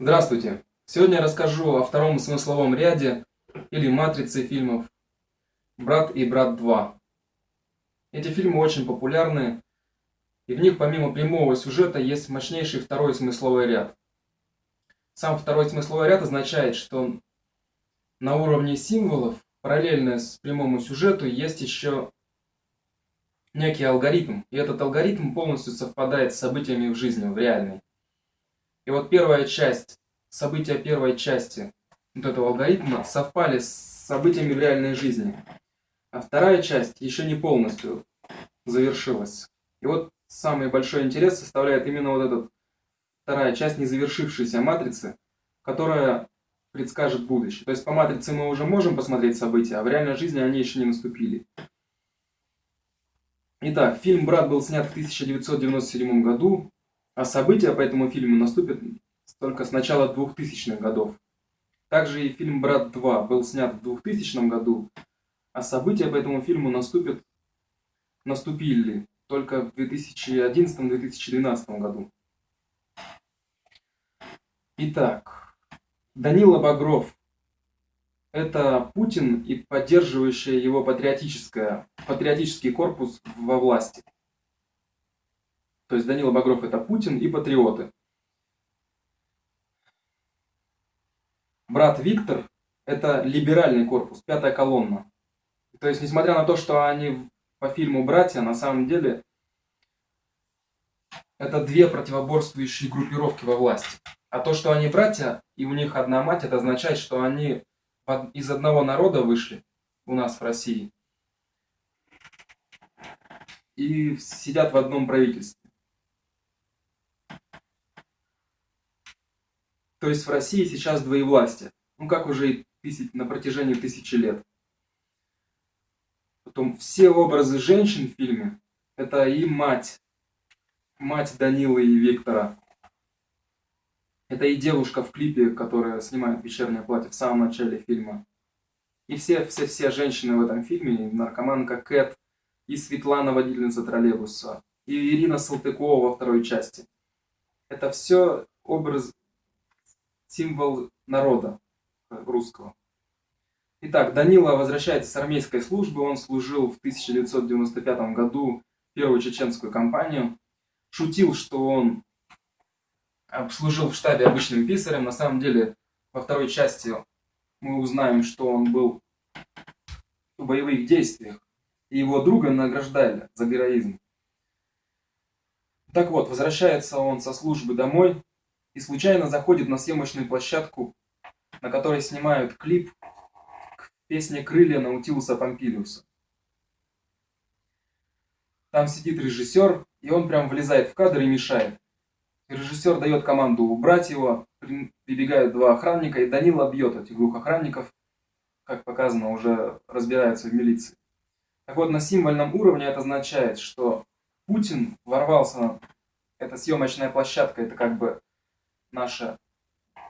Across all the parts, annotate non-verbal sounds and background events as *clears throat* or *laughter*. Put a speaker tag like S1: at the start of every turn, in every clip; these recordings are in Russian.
S1: Здравствуйте! Сегодня я расскажу о втором смысловом ряде или матрице фильмов «Брат и брат 2». Эти фильмы очень популярны, и в них помимо прямого сюжета есть мощнейший второй смысловой ряд. Сам второй смысловой ряд означает, что на уровне символов, параллельно с прямому сюжету, есть еще некий алгоритм, и этот алгоритм полностью совпадает с событиями в жизни, в реальной. И вот первая часть, события первой части вот этого алгоритма совпали с событиями в реальной жизни. А вторая часть еще не полностью завершилась. И вот самый большой интерес составляет именно вот эта вторая часть незавершившейся матрицы, которая предскажет будущее. То есть по матрице мы уже можем посмотреть события, а в реальной жизни они еще не наступили. Итак, фильм «Брат» был снят в 1997 году, а события по этому фильму наступят только с начала 2000-х годов. Также и фильм «Брат 2» был снят в 2000 году, а события по этому фильму наступят, наступили только в 2011-2012 году. Итак, Данила Багров – это Путин и поддерживающий его патриотическое, патриотический корпус во власти. То есть Данила Багров это Путин и патриоты. Брат Виктор это либеральный корпус, пятая колонна. То есть, несмотря на то, что они по фильму «Братья», на самом деле это две противоборствующие группировки во власти. А то, что они братья, и у них одна мать, это означает, что они из одного народа вышли у нас в России и сидят в одном правительстве. То есть в России сейчас двоевластие. Ну, как уже и на протяжении тысячи лет. Потом все образы женщин в фильме, это и мать, мать Данилы и Виктора. Это и девушка в клипе, которая снимает вечернее платье в самом начале фильма. И все, все, все женщины в этом фильме, наркоманка Кэт, и Светлана, водительница троллейбуса, и Ирина Салтыкова во второй части. Это все образ, символ народа русского. Итак, Данила возвращается с армейской службы. Он служил в 1995 году первую чеченскую кампанию. Шутил, что он служил в штабе обычным писарем. На самом деле, во второй части мы узнаем, что он был в боевых действиях. И его друга награждали за героизм. Так вот, возвращается он со службы домой и случайно заходит на съемочную площадку, на которой снимают клип к песне «Крылья» Наутилуса Помпилиуса. Там сидит режиссер, и он прям влезает в кадр и мешает. Режиссер дает команду убрать его, прибегают два охранника, и Данила бьет этих двух охранников, как показано, уже разбираются в милиции. Так вот, на символьном уровне это означает, что Путин ворвался, эта съемочная площадка, это как бы наше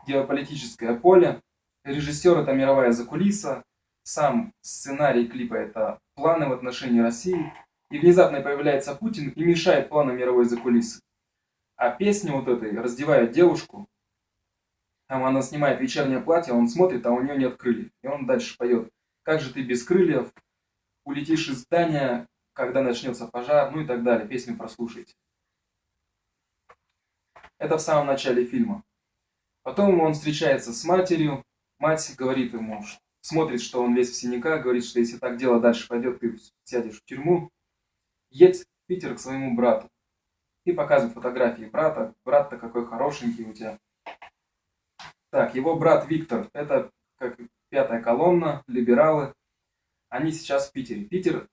S1: геополитическое поле. Режиссер это мировая закулиса, сам сценарий клипа это планы в отношении России. И внезапно появляется Путин и мешает планам мировой закулисы. А песня вот этой раздевает девушку, там она снимает вечернее платье, он смотрит, а у нее нет крыльев. И он дальше поет. Как же ты без крыльев улетишь из здания, когда начнется пожар, ну и так далее. Песню прослушайте. Это в самом начале фильма. Потом он встречается с матерью. Мать говорит ему, смотрит, что он весь в синяках, говорит, что если так дело дальше пойдет, ты сядешь в тюрьму. Едь в Питер к своему брату. И показывает фотографии брата. Брат-то какой хорошенький у тебя. Так, его брат Виктор, это как пятая колонна, либералы. Они сейчас в Питере. Питер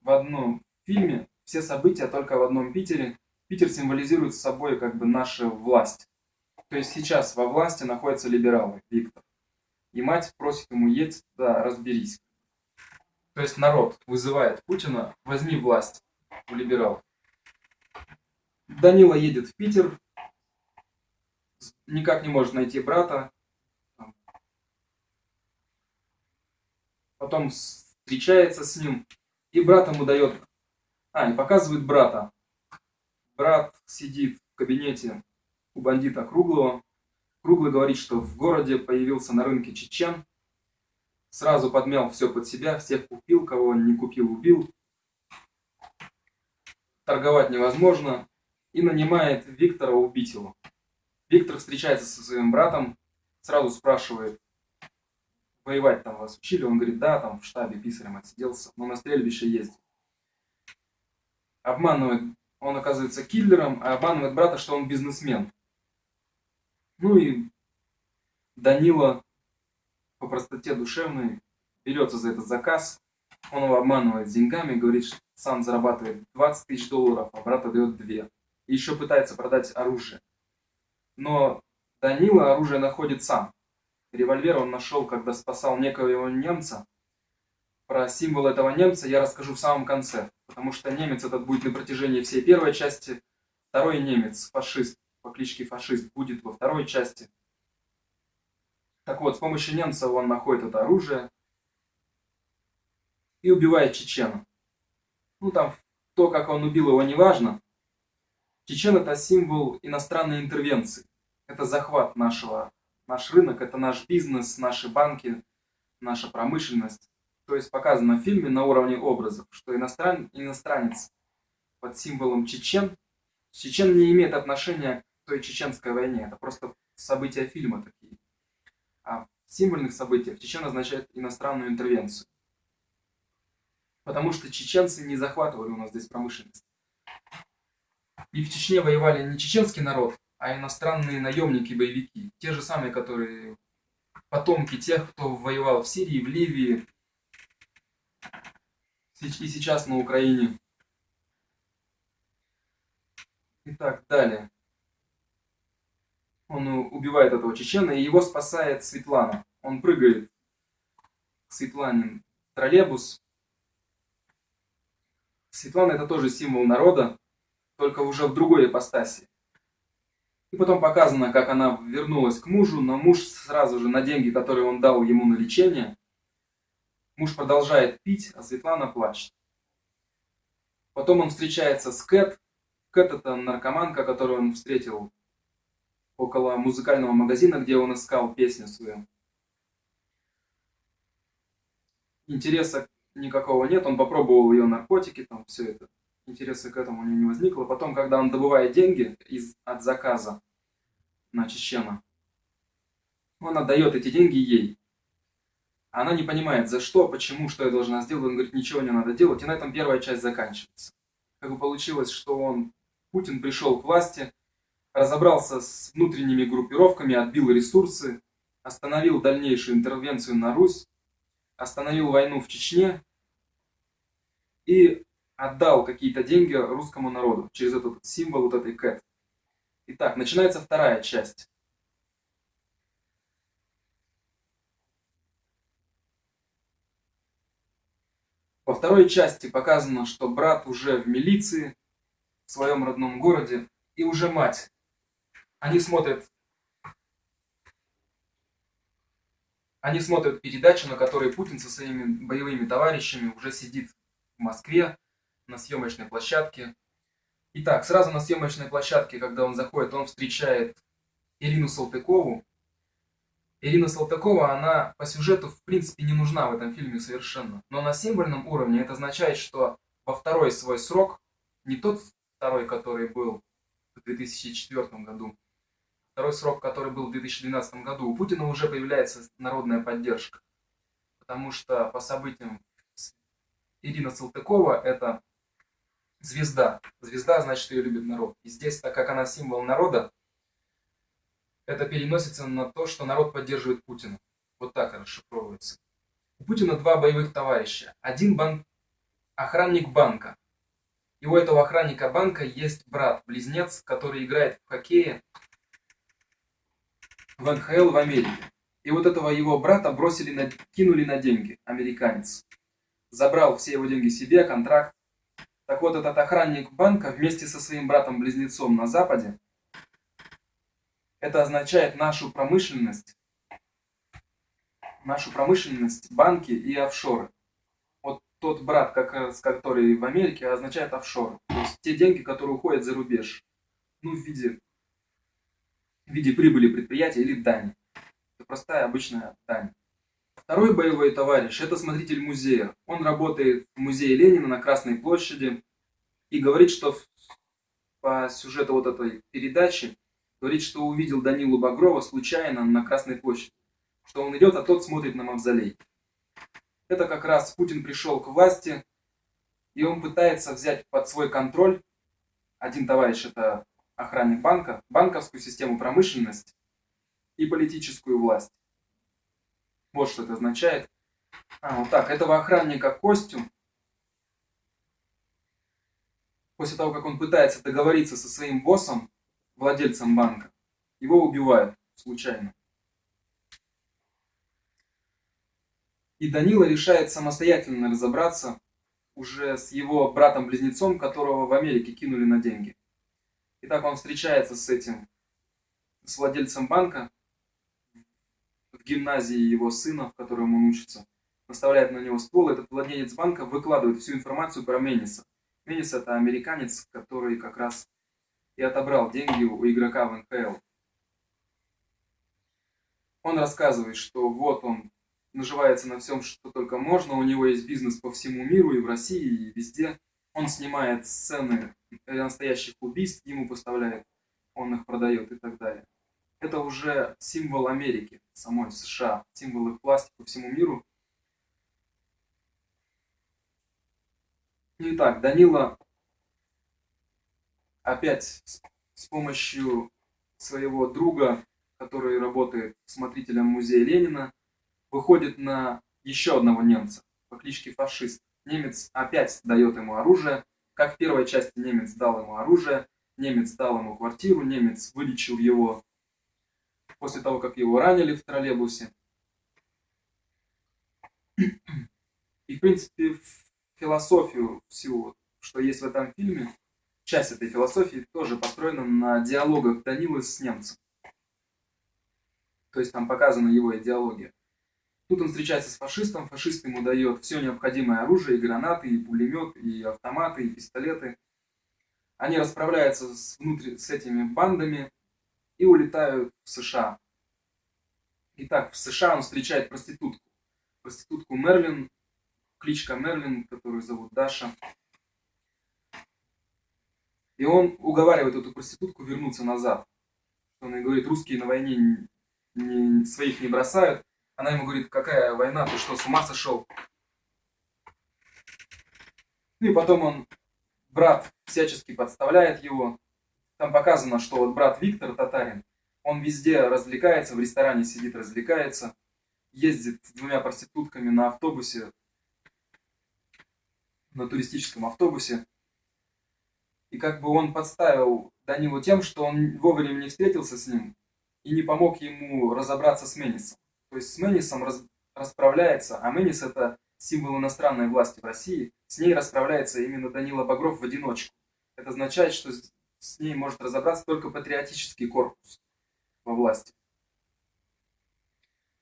S1: в одном фильме, все события только в одном Питере. Питер символизирует собой как бы наша власть. То есть сейчас во власти находятся либералы, Виктор. И мать просит ему, едь да разберись. То есть народ вызывает Путина, возьми власть у либералов. Данила едет в Питер, никак не может найти брата. Потом встречается с ним, и брат ему дает... А, и показывает брата брат сидит в кабинете у бандита Круглого, Круглый говорит, что в городе появился на рынке чечен, сразу подмял все под себя, всех купил, кого он не купил, убил. Торговать невозможно. И нанимает Виктора убить его. Виктор встречается со своим братом, сразу спрашивает, воевать там вас учили? Он говорит, да, там в штабе писарем отсиделся, но на стрельбище ездил. Обманывает, он оказывается киллером, а обманывает брата, что он бизнесмен. Ну и Данила по простоте душевной берется за этот заказ, он его обманывает деньгами, говорит, что сам зарабатывает 20 тысяч долларов, а брат дает 2. И еще пытается продать оружие. Но Данила оружие находит сам. Револьвер он нашел, когда спасал некоего немца. Про символ этого немца я расскажу в самом конце, потому что немец этот будет на протяжении всей первой части. Второй немец, фашист, по кличке фашист, будет во второй части. Так вот, с помощью немца он находит это оружие и убивает чечена. Ну там, то, как он убил его, не важно. Чечен это символ иностранной интервенции. Это захват нашего Наш рынок – это наш бизнес, наши банки, наша промышленность. То есть показано в фильме на уровне образов, что иностран... иностранец под символом чечен, чечен не имеет отношения к той чеченской войне, это просто события фильма такие. А в символьных событиях чечен означает иностранную интервенцию. Потому что чеченцы не захватывали у нас здесь промышленность. И в Чечне воевали не чеченский народ, а иностранные наемники-боевики. Те же самые, которые потомки тех, кто воевал в Сирии, в Ливии и сейчас на Украине. Итак, далее. Он убивает этого чечена, и его спасает Светлана. Он прыгает к Светлане троллейбус. Светлана это тоже символ народа, только уже в другой ипостаси. И потом показано, как она вернулась к мужу, но муж сразу же на деньги, которые он дал ему на лечение, муж продолжает пить, а Светлана плачет. Потом он встречается с Кэт. Кэт это наркоманка, которую он встретил около музыкального магазина, где он искал песню свою. Интереса никакого нет, он попробовал ее наркотики, там все это интереса к этому у него не возникло. Потом, когда он добывает деньги из, от заказа на Чечена, он отдает эти деньги ей. Она не понимает, за что, почему, что я должна сделать. Он говорит, ничего не надо делать. И на этом первая часть заканчивается. Как бы получилось, что он, Путин пришел к власти, разобрался с внутренними группировками, отбил ресурсы, остановил дальнейшую интервенцию на Русь, остановил войну в Чечне и отдал какие-то деньги русскому народу через этот символ вот этой кэт. Итак, начинается вторая часть. Во второй части показано, что брат уже в милиции, в своем родном городе, и уже мать. Они смотрят, они смотрят передачу, на которой Путин со своими боевыми товарищами уже сидит в Москве, на съемочной площадке. Итак, сразу на съемочной площадке, когда он заходит, он встречает Ирину Салтыкову. Ирина Салтыкова, она по сюжету в принципе не нужна в этом фильме совершенно. Но на символьном уровне это означает, что во второй свой срок, не тот второй, который был в 2004 году, второй срок, который был в 2012 году, у Путина уже появляется народная поддержка. Потому что по событиям Ирина Салтыкова это звезда. Звезда значит, ее любит народ. И здесь, так как она символ народа, это переносится на то, что народ поддерживает Путина. Вот так расшифровывается. У Путина два боевых товарища. Один бан... охранник банка. И у этого охранника банка есть брат-близнец, который играет в хоккее в НХЛ в Америке. И вот этого его брата бросили, на... кинули на деньги, американец. Забрал все его деньги себе, контракт. Так вот, этот охранник банка вместе со своим братом-близнецом на Западе, это означает нашу промышленность, нашу промышленность, банки и офшоры. Вот тот брат, как раз, который в Америке, означает офшоры. То есть те деньги, которые уходят за рубеж. Ну, в виде в виде прибыли предприятия или дани. Это простая обычная дань. Второй боевой товарищ – это смотритель музея. Он работает в музее Ленина на Красной площади и говорит, что по сюжету вот этой передачи, говорит, что увидел Данилу Багрова случайно на Красной площади. Что он идет, а тот смотрит на мавзолей. Это как раз Путин пришел к власти, и он пытается взять под свой контроль, один товарищ это охранник банка, банковскую систему промышленности и политическую власть. Вот что это означает. А, вот так, этого охранника Костю, после того, как он пытается договориться со своим боссом, владельцем банка, его убивают случайно. И Данила решает самостоятельно разобраться уже с его братом-близнецом, которого в Америке кинули на деньги. Итак, он встречается с этим, с владельцем банка, в гимназии его сына, в котором он учится, наставляет на него ствол. Этот владелец банка выкладывает всю информацию про Мениса. Менис это американец, который как раз и отобрал деньги у игрока в НХЛ. Он рассказывает, что вот он наживается на всем, что только можно, у него есть бизнес по всему миру, и в России, и везде. Он снимает сцены настоящих убийств, ему поставляет, он их продает и так далее это уже символ Америки, самой США, символ их власти по всему миру. Итак, Данила опять с помощью своего друга, который работает смотрителем музея Ленина, выходит на еще одного немца по кличке Фашист. Немец опять дает ему оружие. Как в первой части немец дал ему оружие, немец дал ему квартиру, немец вылечил его после того, как его ранили в троллейбусе. И, в принципе, философию всего, что есть в этом фильме, часть этой философии тоже построена на диалогах Данилы с немцем. То есть там показана его идеология. Тут он встречается с фашистом, фашист ему дает все необходимое оружие, и гранаты, и пулемет, и автоматы, и пистолеты. Они расправляются с, внутри, с этими бандами, и улетают в США. Итак, в США он встречает проститутку. Проститутку Мерлин, кличка Мерлин, которую зовут Даша. И он уговаривает эту проститутку вернуться назад. Он ей говорит, русские на войне не, своих не бросают. Она ему говорит, какая война, ты что, с ума сошел? Ну и потом он, брат, всячески подставляет его, там показано, что вот брат Виктор Татарин, он везде развлекается, в ресторане сидит, развлекается, ездит с двумя проститутками на автобусе, на туристическом автобусе. И как бы он подставил Данилу тем, что он вовремя не встретился с ним и не помог ему разобраться с Менисом. То есть с Менисом раз, расправляется, а Менис это символ иностранной власти в России, с ней расправляется именно Данила Багров в одиночку. Это означает, что с ней может разобраться только патриотический корпус во власти.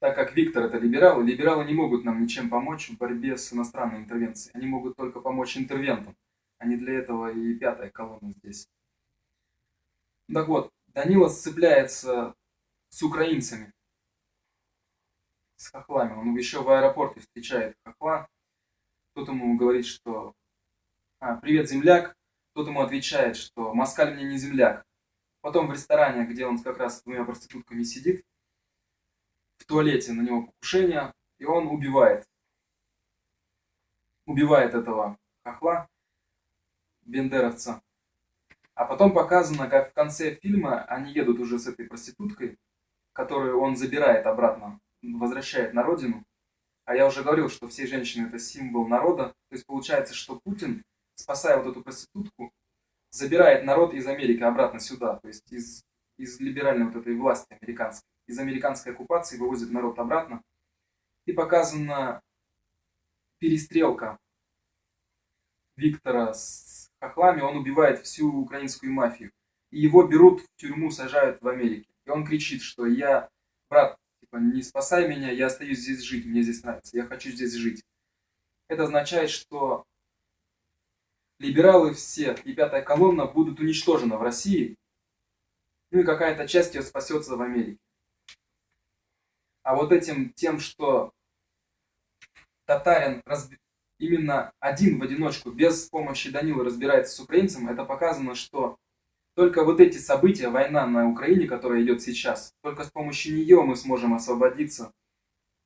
S1: Так как Виктор это либералы, либералы не могут нам ничем помочь в борьбе с иностранной интервенцией. Они могут только помочь интервентам. А не для этого и пятая колонна здесь. Так вот, Данила сцепляется с украинцами, с хохлами. Он еще в аэропорте встречает хохла. Тот ему говорит, что а, «Привет, земляк, тот ему отвечает, что Москаль мне не земляк. Потом в ресторане, где он как раз с двумя проститутками сидит, в туалете на него покушение, и он убивает. Убивает этого хохла, бендеровца. А потом показано, как в конце фильма они едут уже с этой проституткой, которую он забирает обратно, возвращает на родину. А я уже говорил, что все женщины это символ народа. То есть получается, что Путин спасая вот эту проститутку, забирает народ из Америки обратно сюда, то есть из, из либеральной вот этой власти американской, из американской оккупации вывозит народ обратно. И показана перестрелка Виктора с хохлами, он убивает всю украинскую мафию. И его берут в тюрьму, сажают в Америке. И он кричит, что я, брат, типа, не спасай меня, я остаюсь здесь жить, мне здесь нравится, я хочу здесь жить. Это означает, что либералы все и пятая колонна будут уничтожены в России. ну и какая-то часть ее спасется в Америке. А вот этим тем, что татарин разби... именно один в одиночку, без помощи Данила разбирается с украинцем, это показано, что только вот эти события, война на Украине, которая идет сейчас, только с помощью нее мы сможем освободиться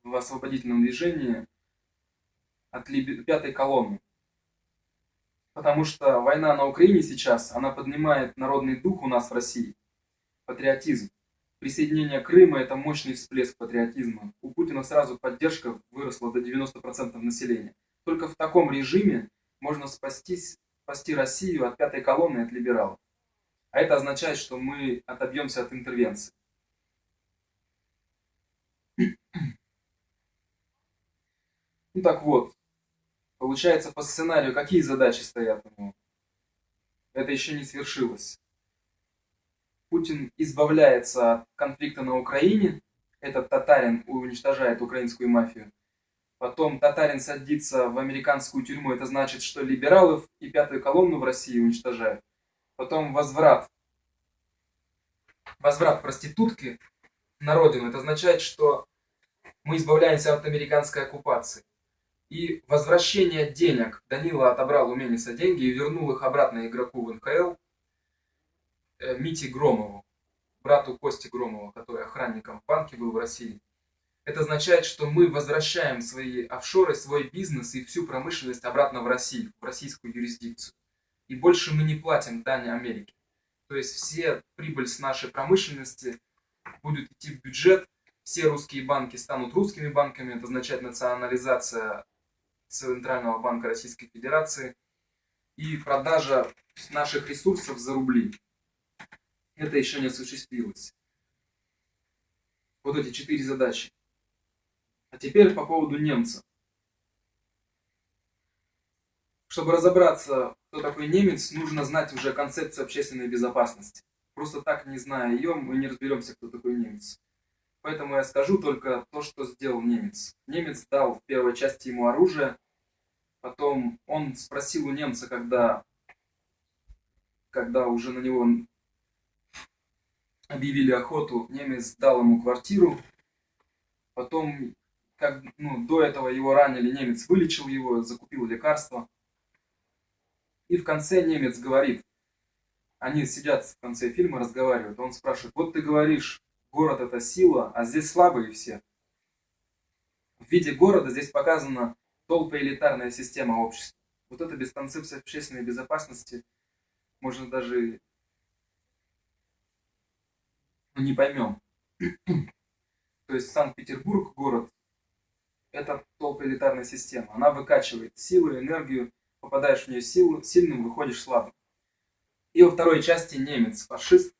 S1: в освободительном движении от пятой колонны. Потому что война на Украине сейчас, она поднимает народный дух у нас в России, патриотизм. Присоединение Крыма – это мощный всплеск патриотизма. У Путина сразу поддержка выросла до 90% населения. Только в таком режиме можно спастись, спасти Россию от пятой колонны от либералов. А это означает, что мы отобьемся от интервенции. *clears throat* Ну так вот, получается по сценарию какие задачи стоят у него? Это еще не свершилось. Путин избавляется от конфликта на Украине, этот татарин уничтожает украинскую мафию. Потом татарин садится в американскую тюрьму, это значит, что либералов и пятую колонну в России уничтожают. Потом возврат. Возврат проститутки на родину, это означает, что мы избавляемся от американской оккупации. И возвращение денег. Данила отобрал у Мениса деньги и вернул их обратно игроку в НХЛ. Э, Мите Громову, брату Кости Громова, который охранником в банке был в России. Это означает, что мы возвращаем свои офшоры, свой бизнес и всю промышленность обратно в Россию, в российскую юрисдикцию. И больше мы не платим дани Америке. То есть все прибыль с нашей промышленности будет идти в бюджет, все русские банки станут русскими банками, это означает национализация Центрального банка Российской Федерации и продажа наших ресурсов за рубли это еще не осуществилось. Вот эти четыре задачи. А теперь по поводу немца. Чтобы разобраться, кто такой немец, нужно знать уже концепцию общественной безопасности. Просто так, не зная ее, мы не разберемся, кто такой немец. Поэтому я скажу только то, что сделал немец. Немец дал в первой части ему оружие, потом он спросил у немца, когда, когда уже на него объявили охоту, немец дал ему квартиру. Потом, как, ну, до этого его ранили, немец вылечил его, закупил лекарства. И в конце немец говорит, они сидят в конце фильма, разговаривают. Он спрашивает, вот ты говоришь, город это сила, а здесь слабые все. В виде города здесь показана толпоэлитарная система общества. Вот это без концепции общественной безопасности можно даже ну, не поймем. *clears throat* То есть Санкт-Петербург, город, это толпоэлитарная система. Она выкачивает силу, энергию, попадаешь в нее силу, сильным, выходишь слабым. И во второй части немец, фашист,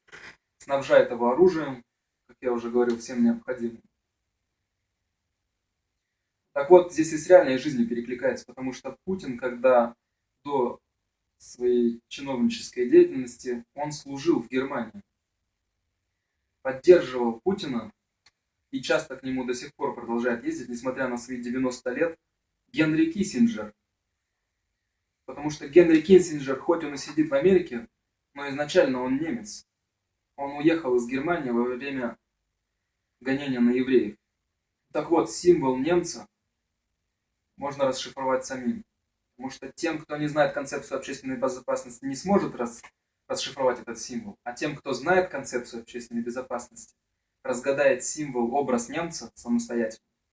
S1: снабжает его оружием, как я уже говорил, всем необходимым. Так вот, здесь и с реальной жизнью перекликается, потому что Путин, когда до своей чиновнической деятельности, он служил в Германии поддерживал Путина и часто к нему до сих пор продолжает ездить, несмотря на свои 90 лет, Генри Киссинджер. Потому что Генри Киссинджер, хоть он и сидит в Америке, но изначально он немец. Он уехал из Германии во время гонения на евреев. Так вот, символ немца можно расшифровать самим. Потому что тем, кто не знает концепцию общественной безопасности, не сможет рас расшифровать этот символ. А тем, кто знает концепцию общественной безопасности, разгадает символ, образ немца самостоятельно,